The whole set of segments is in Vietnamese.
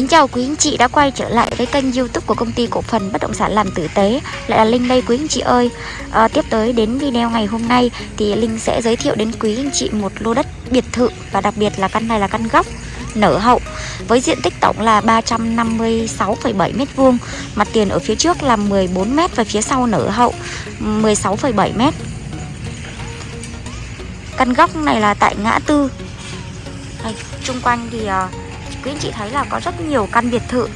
Kính chào quý anh chị đã quay trở lại với kênh youtube của công ty cổ phần bất động sản làm tử tế. Lại là Linh đây quý anh chị ơi. À, Tiếp tới đến video ngày hôm nay thì Linh sẽ giới thiệu đến quý anh chị một lô đất biệt thự Và đặc biệt là căn này là căn góc nở hậu Với diện tích tổng là 356,7m2 Mặt tiền ở phía trước là 14m và phía sau nở hậu 16,7m Căn góc này là tại ngã tư. Trung quanh thì uh, quý anh chị thấy là có rất nhiều căn biệt thự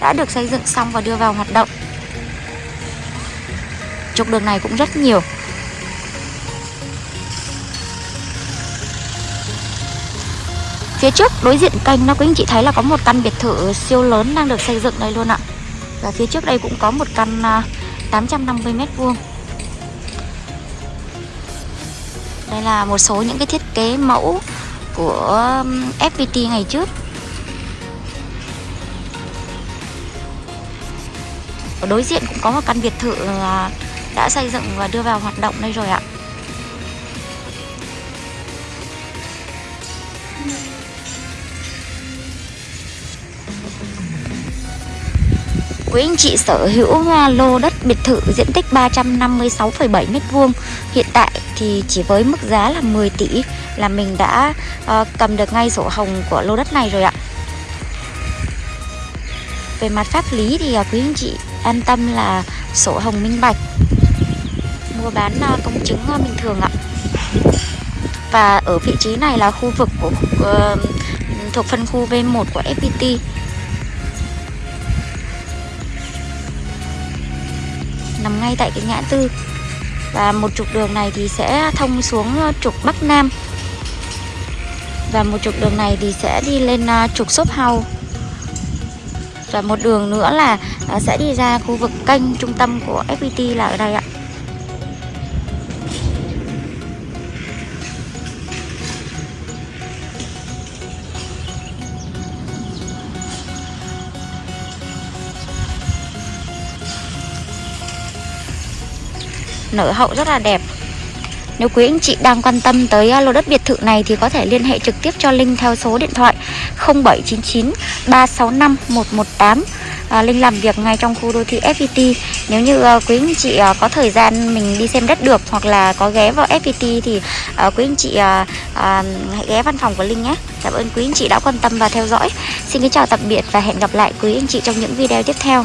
đã được xây dựng xong và đưa vào hoạt động. Trục đường này cũng rất nhiều. Phía trước đối diện kênh nó quý anh chị thấy là có một căn biệt thự siêu lớn đang được xây dựng đây luôn ạ. Và phía trước đây cũng có một căn à, 850m2. Đây là một số những cái thiết kế mẫu của FPT ngày trước. Ở đối diện cũng có một căn biệt thự đã xây dựng và đưa vào hoạt động đây rồi ạ. Quý anh chị sở hữu à, lô đất biệt thự diện tích 356,7 m2 Hiện tại thì chỉ với mức giá là 10 tỷ là mình đã uh, cầm được ngay sổ hồng của lô đất này rồi ạ. Về mặt pháp lý thì à, quý anh chị an tâm là sổ hồng minh bạch. Mua bán à, công chứng à, bình thường ạ. Và ở vị trí này là khu vực của uh, thuộc phân khu V1 của FPT nằm ngay tại cái ngã tư. Và một trục đường này thì sẽ thông xuống trục Bắc Nam. Và một trục đường này thì sẽ đi lên trục shop house và một đường nữa là à, sẽ đi ra khu vực kênh trung tâm của FPT là ở đây ạ. Nở hậu rất là đẹp nếu quý anh chị đang quan tâm tới à, lô đất biệt thự này thì có thể liên hệ trực tiếp cho Linh theo số điện thoại 0799 365 118 à, Linh làm việc ngay trong khu đô thị FPT Nếu như uh, quý anh chị uh, có thời gian mình đi xem đất được hoặc là có ghé vào FPT thì uh, quý anh chị uh, uh, hãy ghé văn phòng của Linh nhé. Cảm ơn quý anh chị đã quan tâm và theo dõi. Xin kính chào tạm biệt và hẹn gặp lại quý anh chị trong những video tiếp theo.